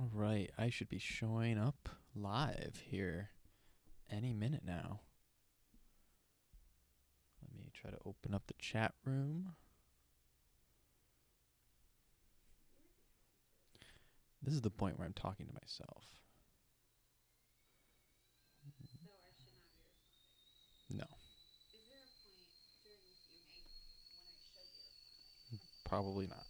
All right, I should be showing up live here any minute now. Let me try to open up the chat room. This is the point where I'm talking to myself. No. Probably not.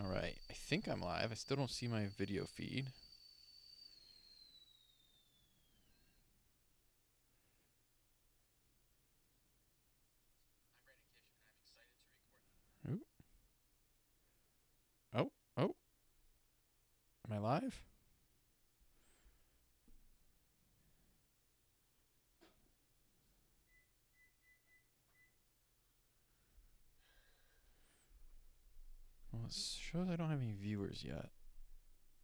Okay. All right. Think I'm live. I still don't see my video feed. Oh, oh. Am I live? It shows I don't have any viewers yet.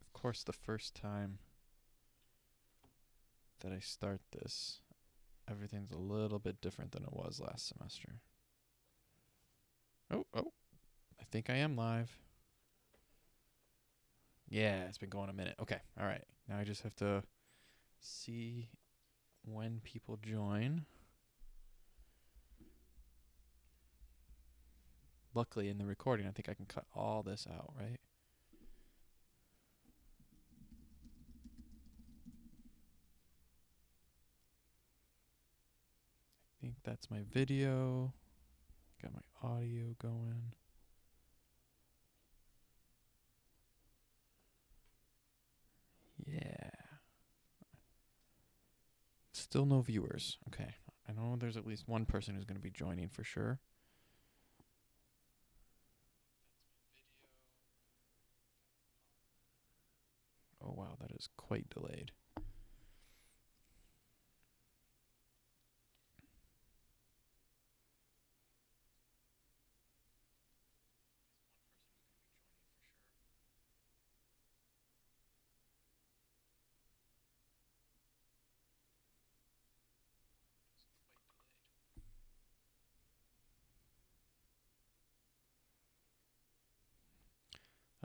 Of course, the first time that I start this, everything's a little bit different than it was last semester. Oh, oh. I think I am live. Yeah, it's been going a minute. Okay, all right. Now I just have to see when people join. Luckily, in the recording, I think I can cut all this out, right? I think that's my video. Got my audio going. Yeah. Still no viewers. Okay. I know there's at least one person who's going to be joining for sure. Oh wow, that is quite delayed.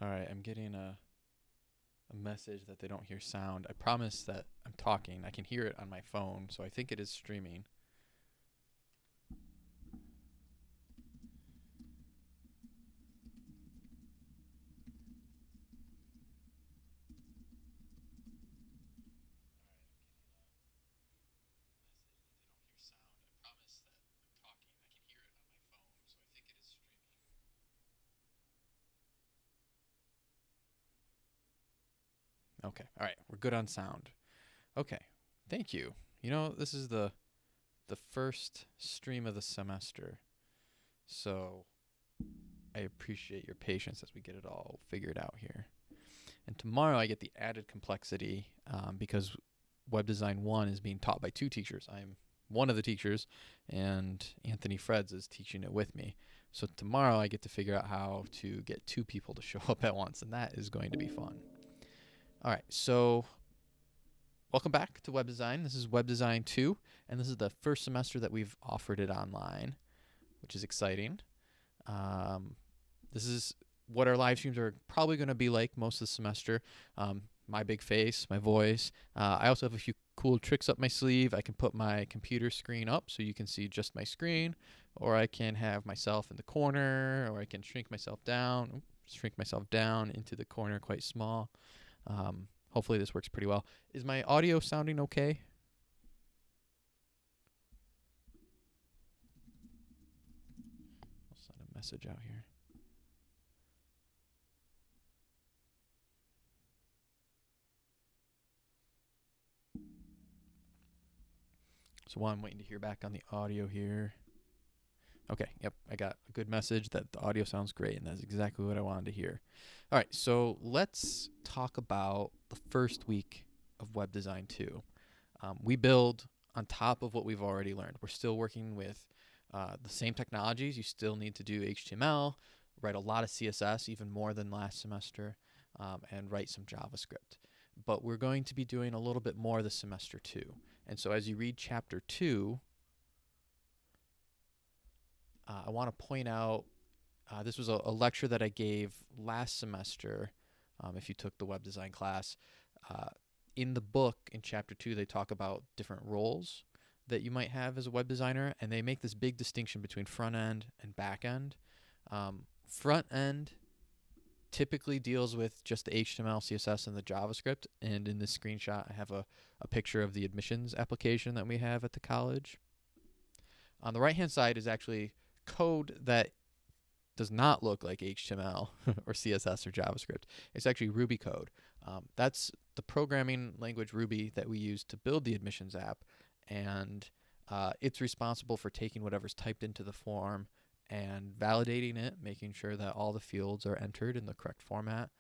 All right, I'm getting a a message that they don't hear sound. I promise that I'm talking. I can hear it on my phone, so I think it is streaming. Okay. All right. We're good on sound. Okay. Thank you. You know, this is the the first stream of the semester. So I appreciate your patience as we get it all figured out here. And tomorrow I get the added complexity um, because Web Design 1 is being taught by two teachers. I'm one of the teachers, and Anthony Freds is teaching it with me. So tomorrow I get to figure out how to get two people to show up at once, and that is going to be fun. All right, so welcome back to Web Design. This is Web Design 2, and this is the first semester that we've offered it online, which is exciting. Um, this is what our live streams are probably going to be like most of the semester. Um, my big face, my voice. Uh, I also have a few cool tricks up my sleeve. I can put my computer screen up so you can see just my screen, or I can have myself in the corner, or I can shrink myself down, shrink myself down into the corner quite small. Um, hopefully this works pretty well. Is my audio sounding okay? I'll send a message out here. So while I'm waiting to hear back on the audio here. Okay, yep, I got a good message that the audio sounds great, and that's exactly what I wanted to hear. All right, so let's talk about the first week of Web Design 2. Um, we build on top of what we've already learned. We're still working with uh, the same technologies. You still need to do HTML, write a lot of CSS, even more than last semester, um, and write some JavaScript. But we're going to be doing a little bit more this semester too. And so as you read chapter 2, uh, I want to point out uh, this was a, a, lecture that I gave last semester um, if you took the web design class. Uh, in the book, in chapter two, they talk about different roles that you might have as a web designer, and they make this big distinction between front end and back end. Um, front end typically deals with just the HTML, CSS, and the JavaScript. And in this screenshot, I have a, a picture of the admissions application that we have at the college. On the right hand side is actually code that does not look like HTML or CSS or JavaScript. It's actually Ruby code. Um, that's the programming language Ruby that we use to build the admissions app. And uh, it's responsible for taking whatever's typed into the form and validating it, making sure that all the fields are entered in the correct format.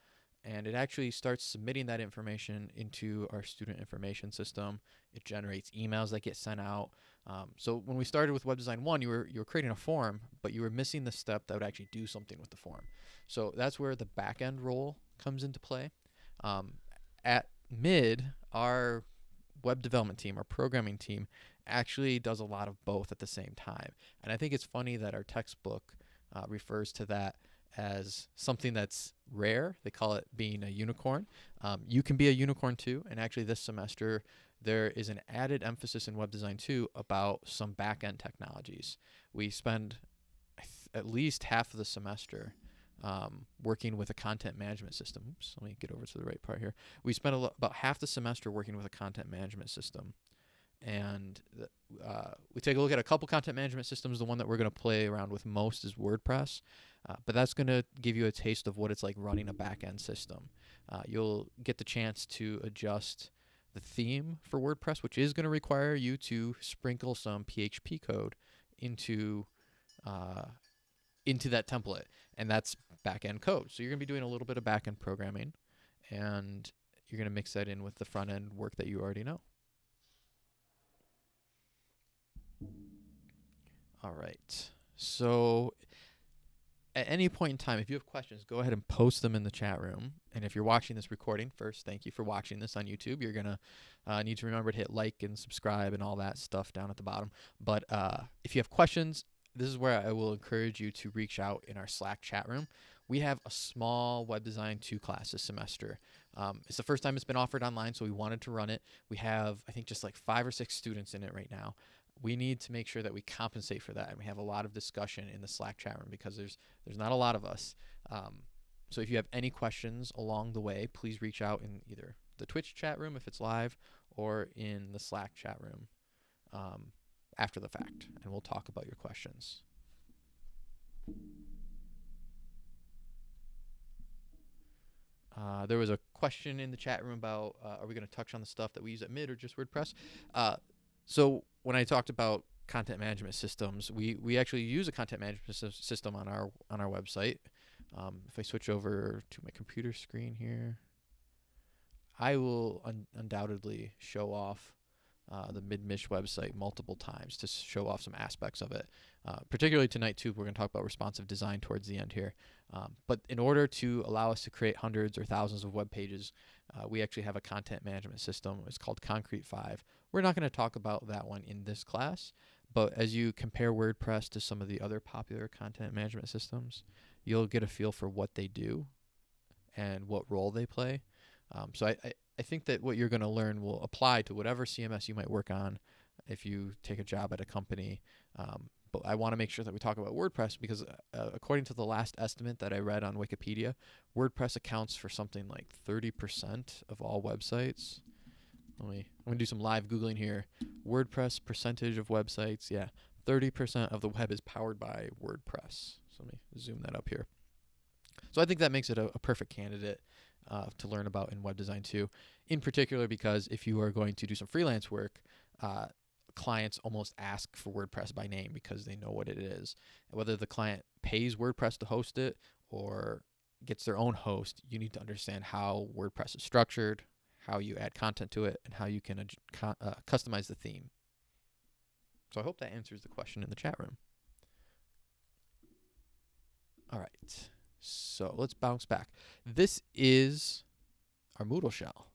And it actually starts submitting that information into our student information system. It generates emails that get sent out. Um, so when we started with Web Design 1, you were, you were creating a form, but you were missing the step that would actually do something with the form. So that's where the backend role comes into play. Um, at mid, our web development team, our programming team, actually does a lot of both at the same time. And I think it's funny that our textbook uh, refers to that as something that's rare. They call it being a unicorn. Um, you can be a unicorn too. And actually, this semester, there is an added emphasis in web design too about some back end technologies. We spend at least half of the semester um, working with a content management system. Oops, let me get over to the right part here. We spent about half the semester working with a content management system and uh, we take a look at a couple content management systems. The one that we're going to play around with most is WordPress, uh, but that's going to give you a taste of what it's like running a backend system. Uh, you'll get the chance to adjust the theme for WordPress, which is going to require you to sprinkle some PHP code into uh, into that template, and that's backend code. So you're going to be doing a little bit of backend programming, and you're going to mix that in with the front end work that you already know. All right. So at any point in time, if you have questions, go ahead and post them in the chat room. And if you're watching this recording, first, thank you for watching this on YouTube. You're going to uh, need to remember to hit like and subscribe and all that stuff down at the bottom. But uh, if you have questions, this is where I will encourage you to reach out in our Slack chat room. We have a small web design two class this semester. Um, it's the first time it's been offered online, so we wanted to run it. We have, I think, just like five or six students in it right now we need to make sure that we compensate for that and we have a lot of discussion in the slack chat room because there's there's not a lot of us. Um, so if you have any questions along the way please reach out in either the twitch chat room if it's live or in the slack chat room um, after the fact and we'll talk about your questions. Uh, there was a question in the chat room about uh, are we going to touch on the stuff that we use at mid or just wordpress? Uh, so when I talked about content management systems, we we actually use a content management system on our on our website. Um, if I switch over to my computer screen here, I will un- undoubtedly show off uh, the MidMich website multiple times to show off some aspects of it. Uh, particularly tonight too, we're going to talk about responsive design towards the end here. Um, but in order to allow us to create hundreds or thousands of web pages, uh, we actually have a content management system. It's called Concrete 5. We're not going to talk about that one in this class, but as you compare WordPress to some of the other popular content management systems, you'll get a feel for what they do and what role they play. Um, so I, I, I think that what you're going to learn will apply to whatever CMS you might work on if you take a job at a company. Um, but I want to make sure that we talk about WordPress because, uh, according to the last estimate that I read on Wikipedia, WordPress accounts for something like 30% of all websites. Let me, I'm going to do some live Googling here. WordPress percentage of websites. Yeah, 30% of the web is powered by WordPress. So let me zoom that up here. So I think that makes it a, a perfect candidate uh, to learn about in web design too. In particular, because if you are going to do some freelance work, uh, clients almost ask for WordPress by name because they know what it is. Whether the client pays WordPress to host it or gets their own host, you need to understand how WordPress is structured, how you add content to it, and how you can uh, customize the theme. So I hope that answers the question in the chat room. All right. So let's bounce back. This is our Moodle shell.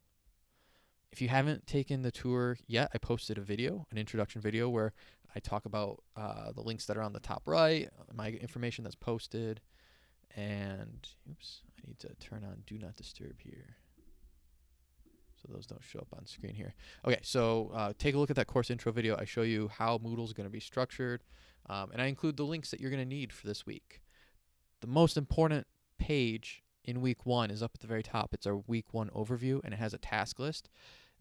If you haven't taken the tour yet, I posted a video, an introduction video, where I talk about uh, the links that are on the top right, my information that's posted, and oops, I need to turn on Do Not Disturb here. So those don't show up on screen here. Okay, so uh, take a look at that course intro video. I show you how Moodle is going to be structured, um, and I include the links that you're going to need for this week. The most important page in week one is up at the very top. It's our week one overview, and it has a task list.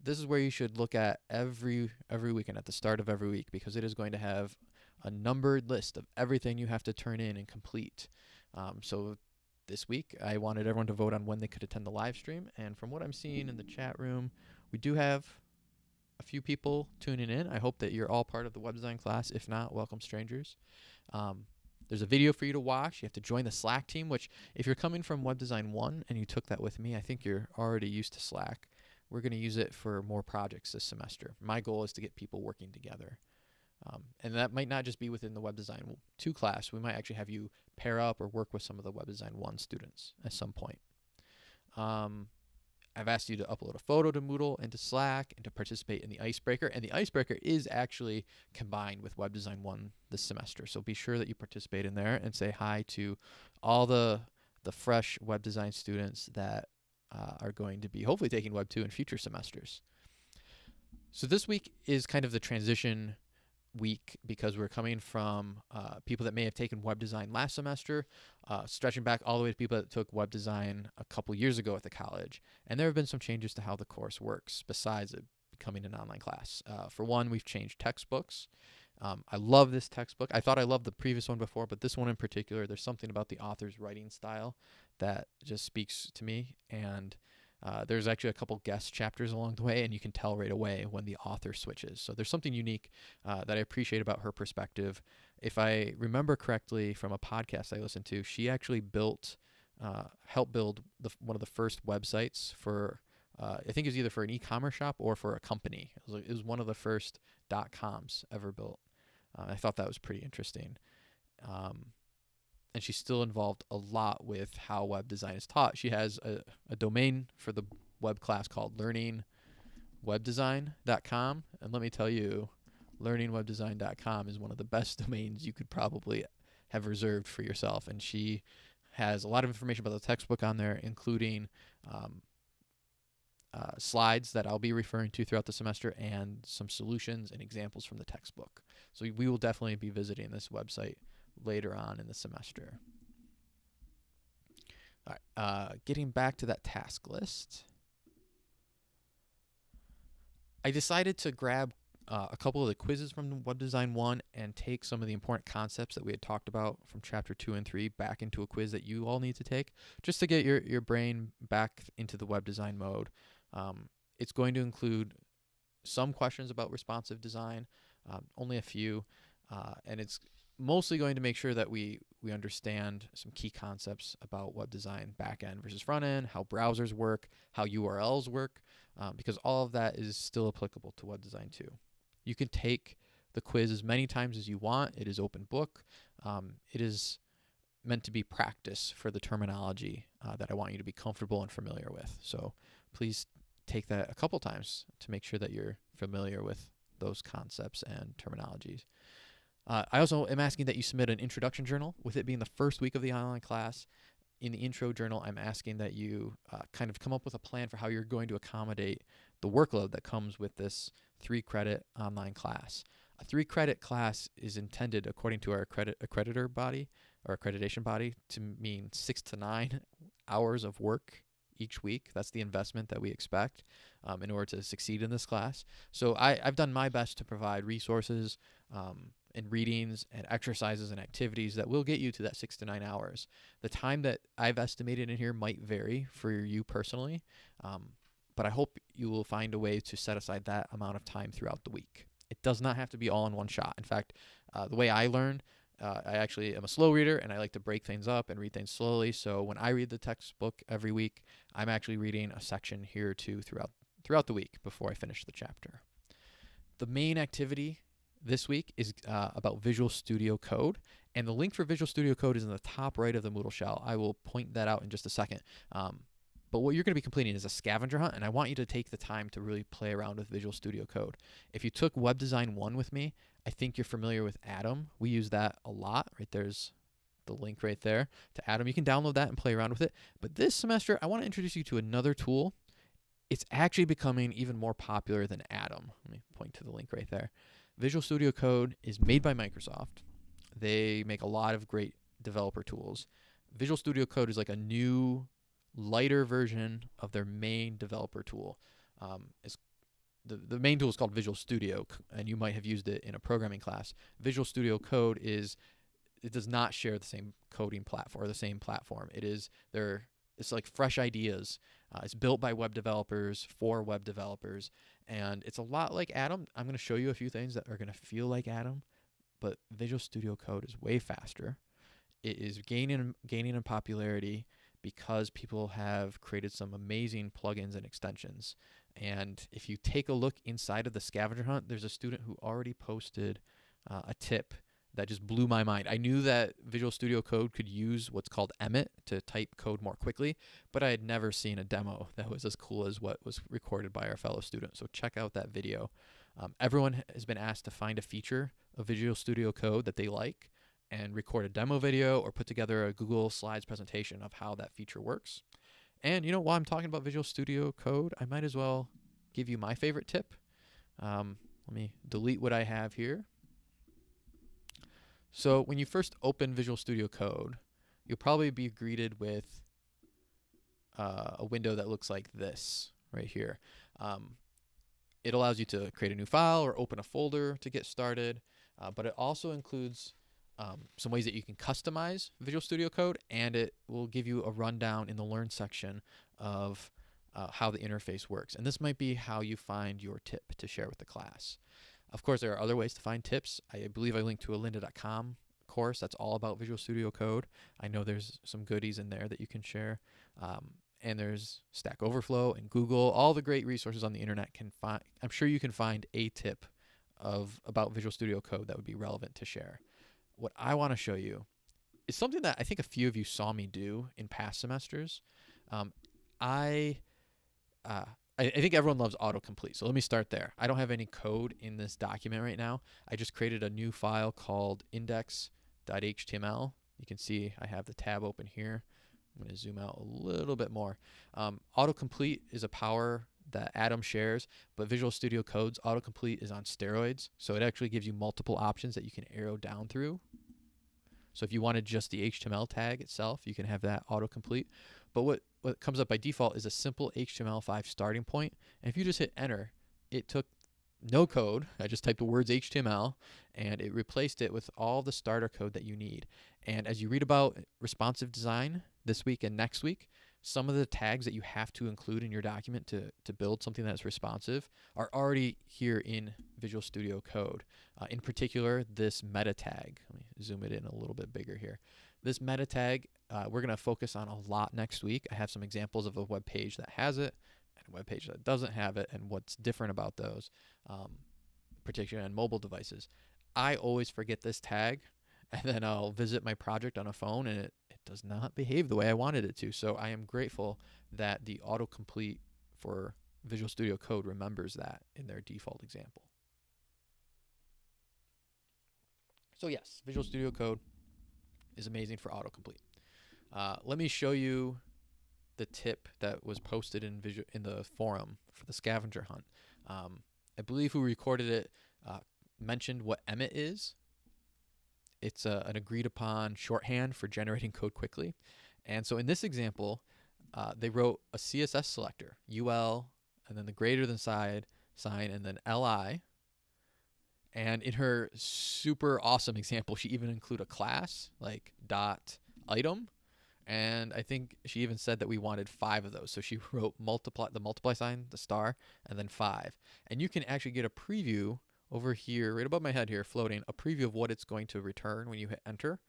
This is where you should look at every every weekend at the start of every week because it is going to have a numbered list of everything you have to turn in and complete. Um, so this week, I wanted everyone to vote on when they could attend the live stream, and from what I'm seeing in the chat room, we do have a few people tuning in. I hope that you're all part of the web design class. If not, welcome strangers. Um, there's a video for you to watch. You have to join the Slack team, which if you're coming from Web Design 1 and you took that with me, I think you're already used to Slack. We're going to use it for more projects this semester. My goal is to get people working together. Um, and that might not just be within the Web Design 2 class. We might actually have you pair up or work with some of the Web Design 1 students at some point. Um, I've asked you to upload a photo to Moodle and to Slack and to participate in the Icebreaker. And the Icebreaker is actually combined with Web Design 1 this semester. So be sure that you participate in there and say hi to all the the fresh web design students that uh, are going to be hopefully taking Web 2 in future semesters. So this week is kind of the transition week because we're coming from uh, people that may have taken web design last semester, uh, stretching back all the way to people that took web design a couple years ago at the college. And there have been some changes to how the course works besides it becoming an online class. Uh, for one, we've changed textbooks. Um, I love this textbook. I thought I loved the previous one before, but this one in particular, there's something about the author's writing style that just speaks to me. And uh, there's actually a couple guest chapters along the way, and you can tell right away when the author switches. So there's something unique uh, that I appreciate about her perspective. If I remember correctly from a podcast I listened to, she actually built, uh, helped build the, one of the first websites for, uh, I think it was either for an e-commerce shop or for a company. It was, it was one of the first dot coms ever built. Uh, I thought that was pretty interesting. Um, and she's still involved a lot with how web design is taught. She has a, a domain for the web class called learningwebdesign.com. And let me tell you, learningwebdesign.com is one of the best domains you could probably have reserved for yourself. And she has a lot of information about the textbook on there, including um, uh, slides that I'll be referring to throughout the semester and some solutions and examples from the textbook. So we will definitely be visiting this website later on in the semester. All right, uh, getting back to that task list, I decided to grab uh, a couple of the quizzes from Web Design 1 and take some of the important concepts that we had talked about from chapter 2 and 3 back into a quiz that you all need to take just to get your, your brain back into the web design mode. Um, it's going to include some questions about responsive design, um, only a few, uh, and it's mostly going to make sure that we we understand some key concepts about web design back end versus front end, how browsers work, how URLs work, um, because all of that is still applicable to web design too. You can take the quiz as many times as you want. It is open book. Um, it is meant to be practice for the terminology uh, that I want you to be comfortable and familiar with. So please take that a couple times to make sure that you're familiar with those concepts and terminologies. Uh, I also am asking that you submit an introduction journal. With it being the first week of the online class, in the intro journal, I'm asking that you uh, kind of come up with a plan for how you're going to accommodate the workload that comes with this three credit online class. A three credit class is intended, according to our accredit accreditor body or accreditation body, to mean six to nine hours of work each week. That's the investment that we expect um, in order to succeed in this class. So I, have done my best to provide resources, um, and readings and exercises and activities that will get you to that six to nine hours. The time that I've estimated in here might vary for you personally, um, but I hope you will find a way to set aside that amount of time throughout the week. It does not have to be all in one shot. In fact, uh, the way I learn, uh, I actually am a slow reader and I like to break things up and read things slowly. So when I read the textbook every week, I'm actually reading a section here or two throughout throughout the week before I finish the chapter. The main activity this week is uh, about Visual Studio Code. And the link for Visual Studio Code is in the top right of the Moodle shell. I will point that out in just a second. Um, but what you're going to be completing is a scavenger hunt, and I want you to take the time to really play around with Visual Studio Code. If you took Web Design 1 with me, I think you're familiar with Atom. We use that a lot, right? There's the link right there to Atom. You can download that and play around with it. But this semester, I want to introduce you to another tool. It's actually becoming even more popular than Atom. Let me point to the link right there. Visual Studio Code is made by Microsoft. They make a lot of great developer tools. Visual Studio Code is like a new, lighter version of their main developer tool. Um, it's the, the main tool is called Visual Studio, and you might have used it in a programming class. Visual Studio Code is it does not share the same coding platform or the same platform. It is there. It's like fresh ideas. Uh, it's built by web developers for web developers, and it's a lot like Atom. I'm going to show you a few things that are going to feel like Atom, but Visual Studio Code is way faster. It is gaining gaining in popularity because people have created some amazing plugins and extensions. And if you take a look inside of the scavenger hunt, there's a student who already posted uh, a tip that just blew my mind. I knew that Visual Studio Code could use what's called Emmet to type code more quickly, but I had never seen a demo that was as cool as what was recorded by our fellow student. So check out that video. Um, everyone has been asked to find a feature of Visual Studio Code that they like and record a demo video or put together a Google Slides presentation of how that feature works. And you know, while I'm talking about Visual Studio Code, I might as well give you my favorite tip. Um, let me delete what I have here. So when you first open Visual Studio Code, you'll probably be greeted with uh, a window that looks like this right here. Um, it allows you to create a new file or open a folder to get started, uh, but it also includes um, some ways that you can customize Visual Studio Code, and it will give you a rundown in the Learn section of uh, how the interface works. And this might be how you find your tip to share with the class. Of course, there are other ways to find tips. I believe I linked to a lynda.com course that's all about Visual Studio Code. I know there's some goodies in there that you can share. Um, and there's Stack Overflow and Google, all the great resources on the internet can find. I'm sure you can find a tip of about Visual Studio Code that would be relevant to share. What I want to show you is something that I think a few of you saw me do in past semesters. Um, I uh, I, I think everyone loves autocomplete. So let me start there. I don't have any code in this document right now. I just created a new file called index.html. You can see I have the tab open here. I'm going to zoom out a little bit more. Um, autocomplete is a power that Atom shares, but Visual Studio Code's autocomplete is on steroids. So it actually gives you multiple options that you can arrow down through. So if you wanted just the HTML tag itself, you can have that autocomplete. But what, what comes up by default is a simple HTML5 starting point. And if you just hit enter, it took no code. I just typed the words HTML and it replaced it with all the starter code that you need. And as you read about responsive design this week and next week, some of the tags that you have to include in your document to, to build something that's responsive are already here in Visual Studio Code. Uh, in particular, this meta tag. Let me zoom it in a little bit bigger here. This meta tag, uh, we're going to focus on a lot next week. I have some examples of a web page that has it and a web page that doesn't have it and what's different about those, um, particularly on mobile devices. I always forget this tag and then I'll visit my project on a phone and it it does not behave the way I wanted it to. So I am grateful that the autocomplete for Visual Studio Code remembers that in their default example. So yes, Visual Studio Code is amazing for autocomplete. Uh, let me show you the tip that was posted in visual in the forum for the scavenger hunt. Um, I believe who recorded it uh, mentioned what Emmet is, it's a, an agreed upon shorthand for generating code quickly. And so in this example, uh, they wrote a CSS selector, UL, and then the greater than side sign, and then LI. And in her super awesome example, she even included a class like dot item. And I think she even said that we wanted five of those. So she wrote multiply the multiply sign, the star, and then five. And you can actually get a preview over here, right above my head here, floating, a preview of what it's going to return when you hit enter.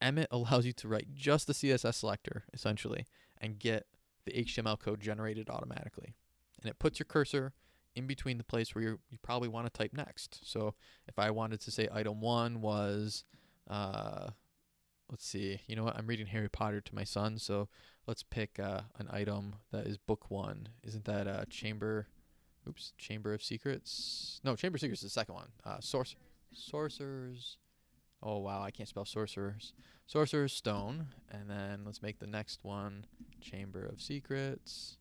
Emmet allows you to write just the CSS selector, essentially, and get the HTML code generated automatically. And it puts your cursor in between the place where you probably want to type next. So if I wanted to say item one was, uh, let's see, you know what, I'm reading Harry Potter to my son, so let's pick uh, an item that is book one. Isn't that uh, chamber Oops, Chamber of Secrets. No, Chamber of Secrets is the second one. Uh, Source, Sorcerer's Oh wow, I can't spell sorcerers. Sorcerer's stone, and then let's make the next one chamber of secrets.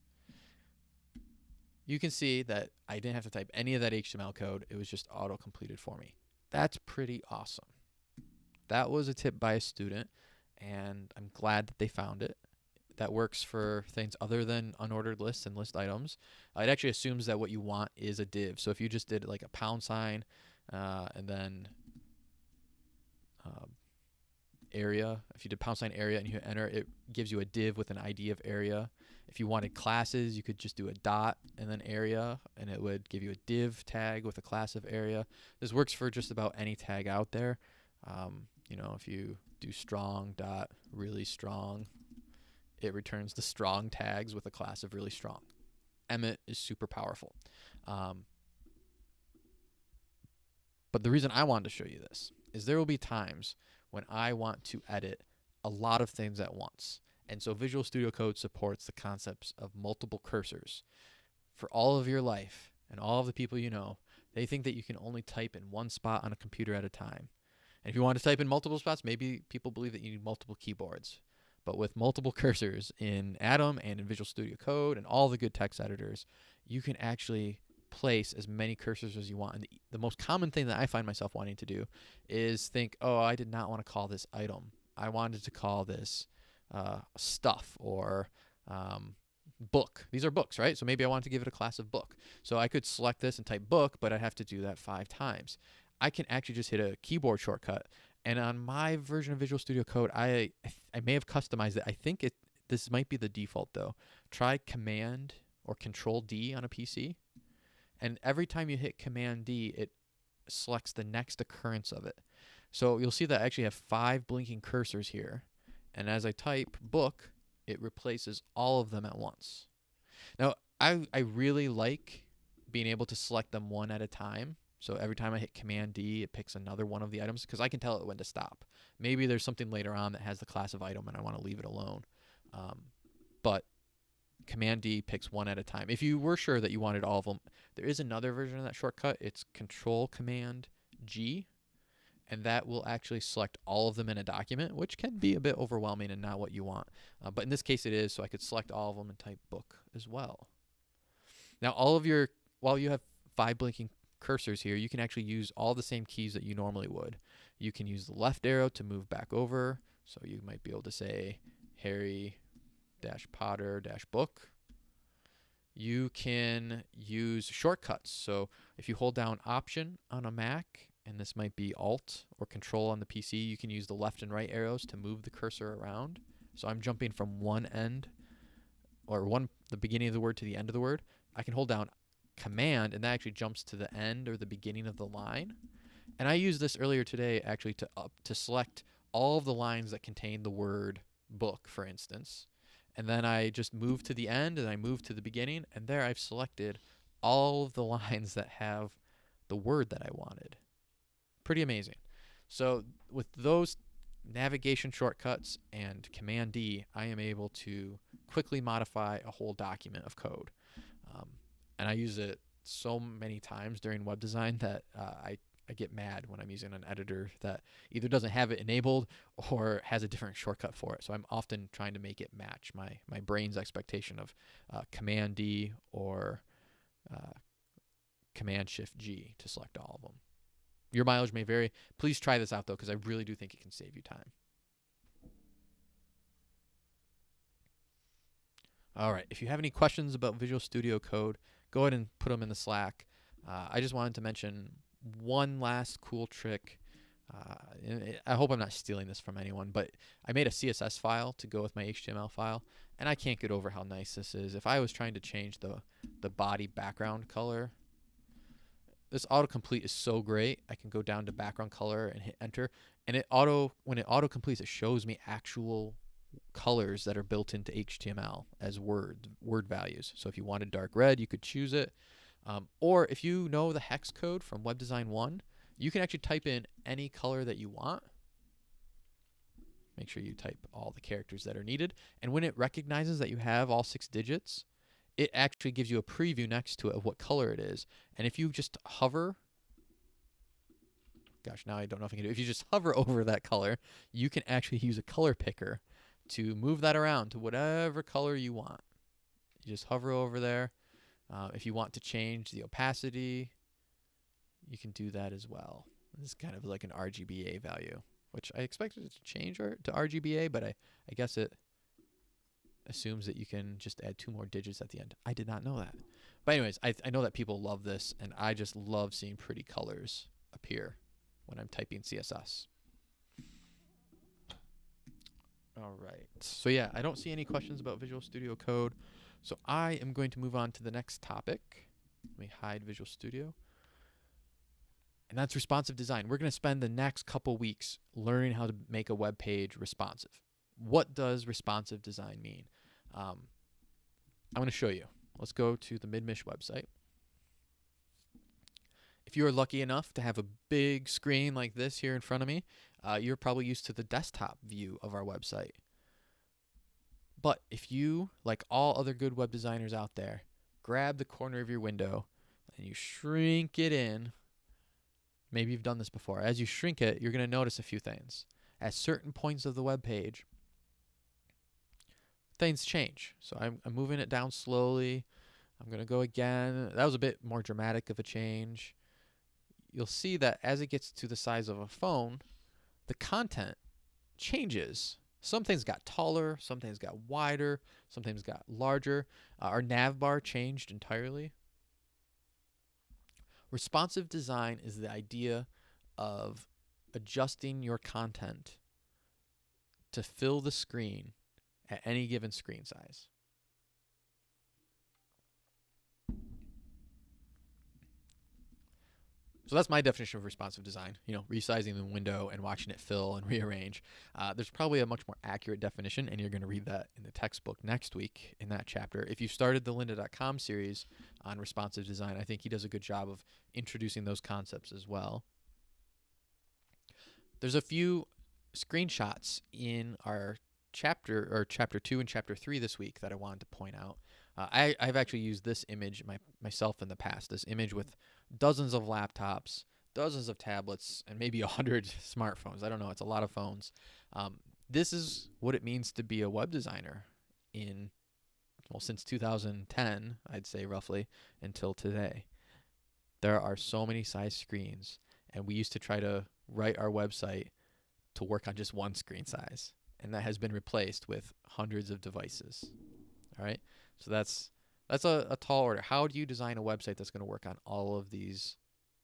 You can see that I didn't have to type any of that HTML code. It was just auto completed for me. That's pretty awesome. That was a tip by a student, and I'm glad that they found it. That works for things other than unordered lists and list items. Uh, it actually assumes that what you want is a div. So if you just did like a pound sign uh, and then uh, area, if you did pound sign area and you hit enter, it gives you a div with an ID of area. If you wanted classes, you could just do a dot and then area, and it would give you a div tag with a class of area. This works for just about any tag out there. Um, you know, if you do strong dot really strong, it returns the strong tags with a class of really strong. Emmet is super powerful. Um, but the reason I wanted to show you this is there will be times when I want to edit a lot of things at once. And so Visual Studio Code supports the concepts of multiple cursors. For all of your life and all of the people you know, they think that you can only type in one spot on a computer at a time. And if you want to type in multiple spots, maybe people believe that you need multiple keyboards. But with multiple cursors in Atom and in Visual Studio Code and all the good text editors, you can actually place as many cursors as you want. And the, the most common thing that I find myself wanting to do is think, oh, I did not want to call this item. I wanted to call this uh, stuff or um, book. These are books, right? So maybe I want to give it a class of book. So I could select this and type book, but I'd have to do that five times. I can actually just hit a keyboard shortcut. And on my version of Visual Studio Code, I I may have customized it. I think it this might be the default though. Try Command or Control D on a PC and every time you hit Command D, it selects the next occurrence of it. So you'll see that I actually have five blinking cursors here. And as I type book, it replaces all of them at once. Now, I, I really like being able to select them one at a time. So every time I hit Command D, it picks another one of the items because I can tell it when to stop. Maybe there's something later on that has the class of item and I want to leave it alone. Um, but Command D picks one at a time. If you were sure that you wanted all of them, there is another version of that shortcut. It's Control Command G, and that will actually select all of them in a document, which can be a bit overwhelming and not what you want. Uh, but in this case, it is, so I could select all of them and type book as well. Now, all of your, while you have five blinking cursors here, you can actually use all the same keys that you normally would. You can use the left arrow to move back over, so you might be able to say Harry dash Potter dash book. You can use shortcuts. So if you hold down Option on a Mac, and this might be Alt or Control on the PC, you can use the left and right arrows to move the cursor around. So I'm jumping from one end or one the beginning of the word to the end of the word. I can hold down Command, and that actually jumps to the end or the beginning of the line. And I used this earlier today actually to up to select all of the lines that contain the word book, for instance. And then I just move to the end and I move to the beginning. And there I've selected all of the lines that have the word that I wanted. Pretty amazing. So with those navigation shortcuts and Command D, I am able to quickly modify a whole document of code. Um, and I use it so many times during web design that uh, I I get mad when I'm using an editor that either doesn't have it enabled or has a different shortcut for it. So I'm often trying to make it match my my brain's expectation of uh, Command D or uh, Command Shift G to select all of them. Your mileage may vary. Please try this out though, because I really do think it can save you time. All right. If you have any questions about Visual Studio Code, go ahead and put them in the Slack. Uh, I just wanted to mention one last cool trick. Uh, I hope I'm not stealing this from anyone, but I made a CSS file to go with my HTML file, and I can't get over how nice this is. If I was trying to change the the body background color, this autocomplete is so great. I can go down to background color and hit enter, and it auto when it auto completes, it shows me actual colors that are built into HTML as word word values. So if you wanted dark red, you could choose it. Um, or if you know the hex code from Web Design 1, you can actually type in any color that you want. Make sure you type all the characters that are needed. And when it recognizes that you have all six digits, it actually gives you a preview next to it of what color it is. And if you just hover gosh, now I don't know if I can do. It. If you just hover over that color, you can actually use a color picker to move that around to whatever color you want. You just hover over there. Uh, if you want to change the opacity, you can do that as well. This is kind of like an RGBA value, which I expected it to change to RGBA, but I, I guess it assumes that you can just add two more digits at the end. I did not know that. But anyways, I, I know that people love this, and I just love seeing pretty colors appear when I'm typing CSS. All right. So yeah, I don't see any questions about Visual Studio Code. So I am going to move on to the next topic. Let me hide Visual Studio. And that's responsive design. We're going to spend the next couple weeks learning how to make a web page responsive. What does responsive design mean? Um, I'm going to show you. Let's go to the Midmich website. If you are lucky enough to have a big screen like this here in front of me, uh, you're probably used to the desktop view of our website. But if you, like all other good web designers out there, grab the corner of your window and you shrink it in, maybe you've done this before. As you shrink it, you're going to notice a few things. At certain points of the web page, things change. So I'm, I'm moving it down slowly. I'm going to go again. That was a bit more dramatic of a change. You'll see that as it gets to the size of a phone, the content changes. Some things got taller, some things got wider, some things got larger. Uh, our nav bar changed entirely. Responsive design is the idea of adjusting your content to fill the screen at any given screen size. So that's my definition of responsive design. You know, resizing the window and watching it fill and rearrange. Uh, there's probably a much more accurate definition, and you're going to read that in the textbook next week in that chapter. If you started the lynda.com series on responsive design, I think he does a good job of introducing those concepts as well. There's a few screenshots in our chapter or chapter two and chapter three this week that I wanted to point out. Uh, I, I've actually used this image my, myself in the past. This image with dozens of laptops, dozens of tablets, and maybe a hundred smartphones. I don't know. It's a lot of phones. Um, this is what it means to be a web designer in well since 2010, I'd say roughly until today. There are so many size screens, and we used to try to write our website to work on just one screen size and that has been replaced with hundreds of devices. All right, so that's that's a, a tall order. How do you design a website that's going to work on all of these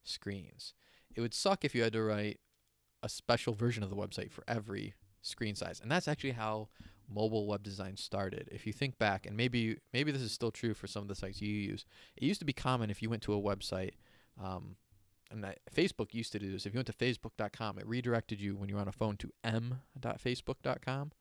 screens? It would suck if you had to write a special version of the website for every screen size, and that's actually how mobile web design started. If you think back, and maybe maybe this is still true for some of the sites you use, it used to be common if you went to a website. Um, and Facebook used to do this. If you went to facebook.com, it redirected you when you were on a phone to m.facebook.com.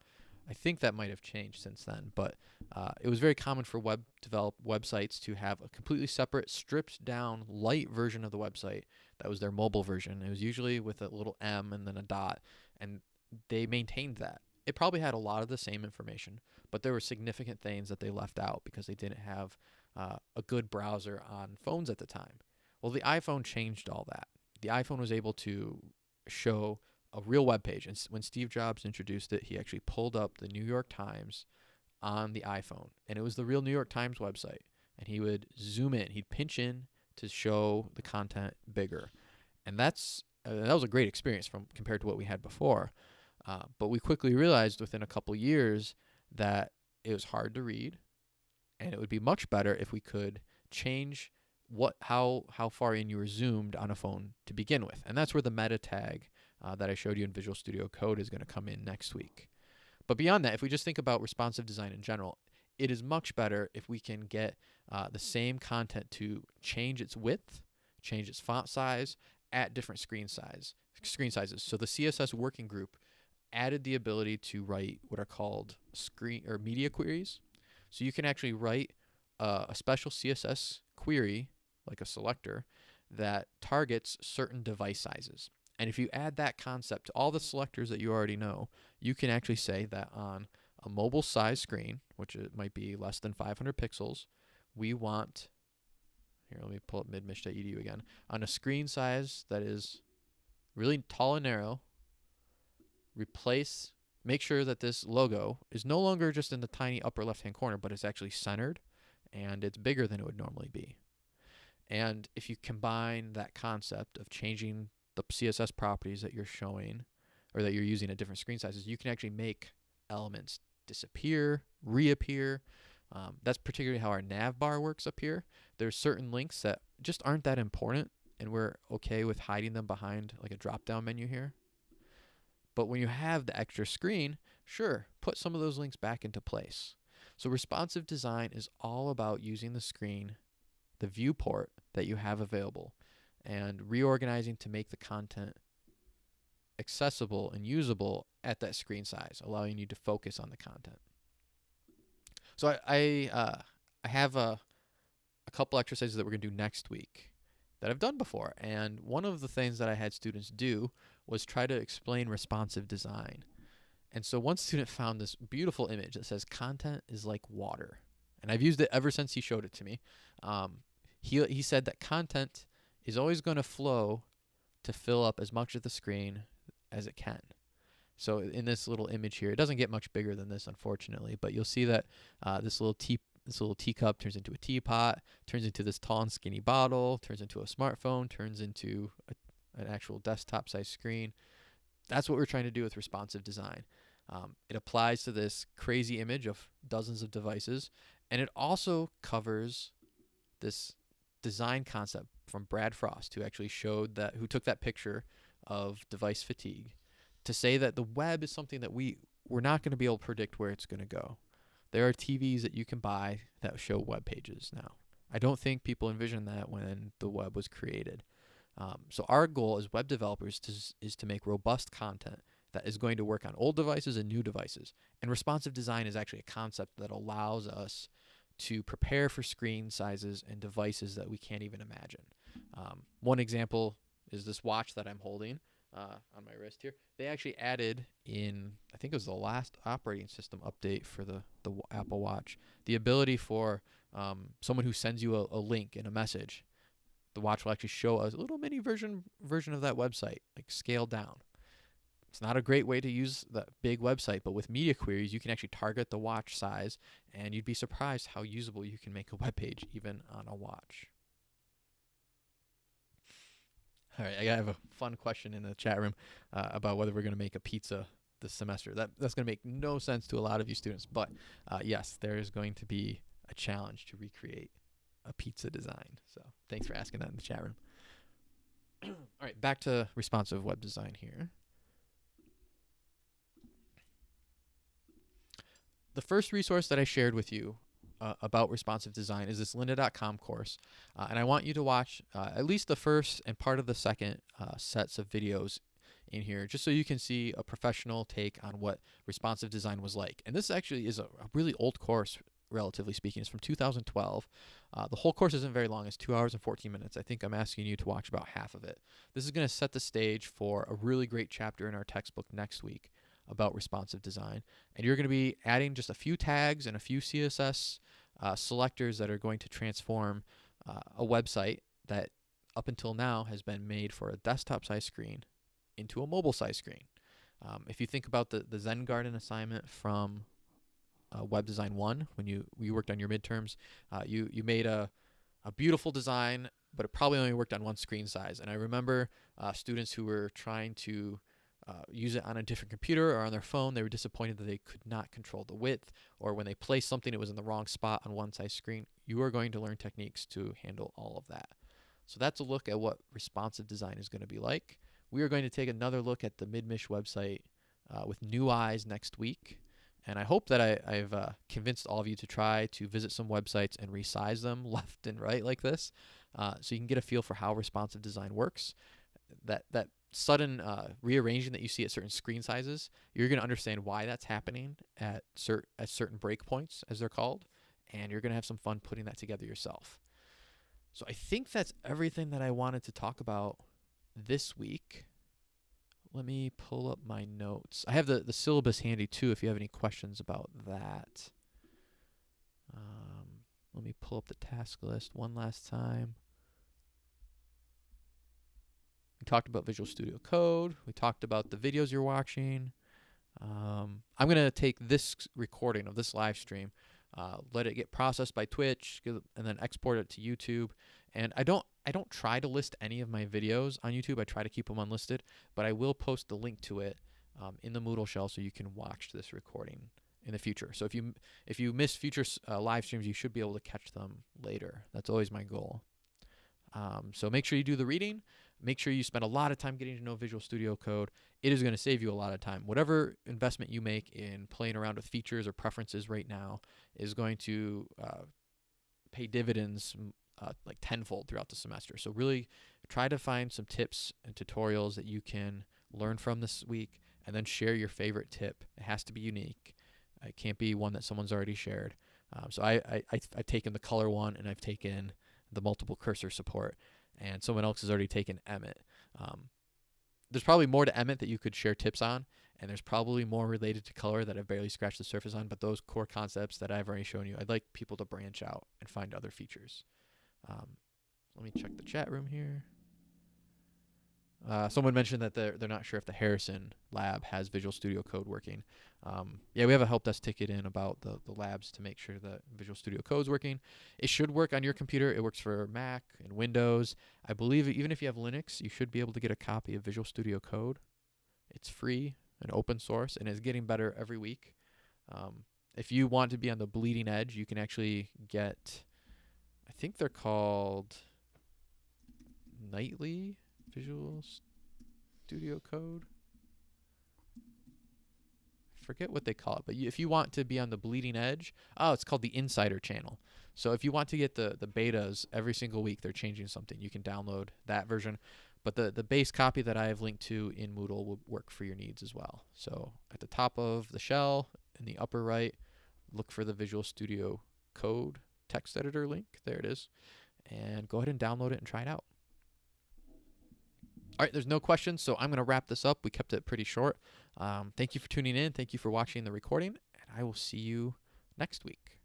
I think that might have changed since then, but uh, it was very common for web develop websites to have a completely separate, stripped down, light version of the website that was their mobile version. It was usually with a little M and then a dot, and they maintained that. It probably had a lot of the same information, but there were significant things that they left out because they didn't have uh, a good browser on phones at the time. Well, the iPhone changed all that. The iPhone was able to show a real web page. And when Steve Jobs introduced it, he actually pulled up the New York Times on the iPhone, and it was the real New York Times website. And he would zoom in, he'd pinch in to show the content bigger, and that's uh, that was a great experience from compared to what we had before. Uh, but we quickly realized within a couple years that it was hard to read, and it would be much better if we could change what how how far in you were zoomed on a phone to begin with, and that's where the meta tag uh, that I showed you in Visual Studio Code is going to come in next week. But beyond that, if we just think about responsive design in general, it is much better if we can get uh, the same content to change its width, change its font size at different screen size screen sizes. So the CSS working group added the ability to write what are called screen or media queries. So you can actually write uh, a special CSS query like a selector, that targets certain device sizes. And if you add that concept to all the selectors that you already know, you can actually say that on a mobile size screen, which it might be less than 500 pixels, we want, here, let me pull up midmich.edu again, on a screen size that is really tall and narrow. Replace, make sure that this logo is no longer just in the tiny upper left hand corner, but it's actually centered and it's bigger than it would normally be. And if you combine that concept of changing the CSS properties that you're showing or that you're using at different screen sizes, you can actually make elements disappear, reappear. Um, that's particularly how our nav bar works up here. There's certain links that just aren't that important, and we're okay with hiding them behind like a drop down menu here. But when you have the extra screen, sure, put some of those links back into place. So responsive design is all about using the screen, the viewport that you have available, and reorganizing to make the content accessible and usable at that screen size, allowing you to focus on the content. So I I, uh, I have a a couple exercises that we're gonna do next week that I've done before, and one of the things that I had students do was try to explain responsive design. And so one student found this beautiful image that says content is like water. And I've used it ever since he showed it to me. Um, he, he said that content is always going to flow to fill up as much of the screen as it can. So in this little image here, it doesn't get much bigger than this, unfortunately, but you'll see that uh, this little tea this little teacup turns into a teapot, turns into this tall and skinny bottle, turns into a smartphone, turns into a, an actual desktop size screen. That's what we're trying to do with responsive design. Um, it applies to this crazy image of dozens of devices, and it also covers this design concept from Brad Frost, who actually showed that, who took that picture of device fatigue to say that the web is something that we we're not going to be able to predict where it's going to go. There are TVs that you can buy that show web pages now. I don't think people envisioned that when the web was created. Um, so our goal as web developers to, is to make robust content that is going to work on old devices and new devices. And responsive design is actually a concept that allows us to prepare for screen sizes and devices that we can't even imagine. Um, one example is this watch that I'm holding uh, on my wrist here. They actually added in, I think it was the last operating system update for the, the Apple Watch, the ability for um, someone who sends you a, a link in a message, the watch will actually show a little mini version version of that website, like scaled down. It's not a great way to use the big website, but with media queries, you can actually target the watch size, and you'd be surprised how usable you can make a web page even on a watch. All right, I have a fun question in the chat room uh, about whether we're going to make a pizza this semester. That that's going to make no sense to a lot of you students, but uh, yes, there is going to be a challenge to recreate a pizza design. So thanks for asking that in the chat room. All right, back to responsive web design here. The first resource that I shared with you uh, about responsive design is this lynda.com course. Uh, and I want you to watch uh, at least the first and part of the second uh, sets of videos in here just so you can see a professional take on what responsive design was like. And this actually is a, a really old course relatively speaking. It's from 2012. Uh, the whole course isn't very long. It's two hours and 14 minutes. I think I'm asking you to watch about half of it. This is going to set the stage for a really great chapter in our textbook next week about responsive design. And you're going to be adding just a few tags and a few CSS uh, selectors that are going to transform uh, a website that up until now has been made for a desktop size screen into a mobile size screen. Um, if you think about the, the Zen Garden assignment from uh, Web Design 1, when you, you worked on your midterms, uh, you, you made a, a beautiful design, but it probably only worked on one screen size. And I remember uh, students who were trying to uh, use it on a different computer or on their phone, they were disappointed that they could not control the width, or when they placed something, it was in the wrong spot on one size screen. You are going to learn techniques to handle all of that. So that's a look at what responsive design is going to be like. We are going to take another look at the MidMich website uh, with new eyes next week. And I hope that I, have uh, convinced all of you to try to visit some websites and resize them left and right like this uh, so you can get a feel for how responsive design works. That, that sudden uh, rearranging that you see at certain screen sizes, you're going to understand why that's happening at, cert- at certain breakpoints, as they're called, and you're going to have some fun putting that together yourself. So I think that's everything that I wanted to talk about this week. Let me pull up my notes. I have the, the syllabus handy too if you have any questions about that. Um, let me pull up the task list one last time talked about Visual Studio Code. We talked about the videos you're watching. Um, I'm going to take this recording of this live stream, uh, let it get processed by Twitch, and then export it to YouTube. And I don't I don't try to list any of my videos on YouTube. I try to keep them unlisted, but I will post the link to it um, in the Moodle shell so you can watch this recording in the future. So if you if you miss future uh, live streams, you should be able to catch them later. That's always my goal. Um, so make sure you do the reading. Make sure you spend a lot of time getting to know Visual Studio Code. It is going to save you a lot of time. Whatever investment you make in playing around with features or preferences right now is going to uh, pay dividends uh, like tenfold throughout the semester. So really try to find some tips and tutorials that you can learn from this week and then share your favorite tip. It has to be unique. It can't be one that someone's already shared. Um, so I, I, I, have taken the color one and I've taken the multiple cursor support and someone else has already taken Emmet. Um, there's probably more to Emmet that you could share tips on, and there's probably more related to color that I've barely scratched the surface on. But those core concepts that I've already shown you, I'd like people to branch out and find other features. Um, let me check the chat room here. Uh, someone mentioned that they're they're not sure if the Harrison lab has Visual Studio Code working. Um, yeah, we have a help desk ticket in about the the labs to make sure that Visual Studio Code is working. It should work on your computer. It works for Mac and Windows. I believe even if you have Linux, you should be able to get a copy of Visual Studio Code. It's free and open source and is getting better every week. Um, if you want to be on the bleeding edge, you can actually get. I think they're called nightly Visual Studio Code. I forget what they call it, but you, if you want to be on the bleeding edge, oh, it's called the Insider Channel. So if you want to get the the betas every single week, they're changing something. You can download that version, but the the base copy that I have linked to in Moodle will work for your needs as well. So at the top of the shell in the upper right, look for the Visual Studio Code text editor link. There it is, and go ahead and download it and try it out. All right, there's no questions, so I'm going to wrap this up. We kept it pretty short. Um, thank you for tuning in. Thank you for watching the recording, and I will see you next week.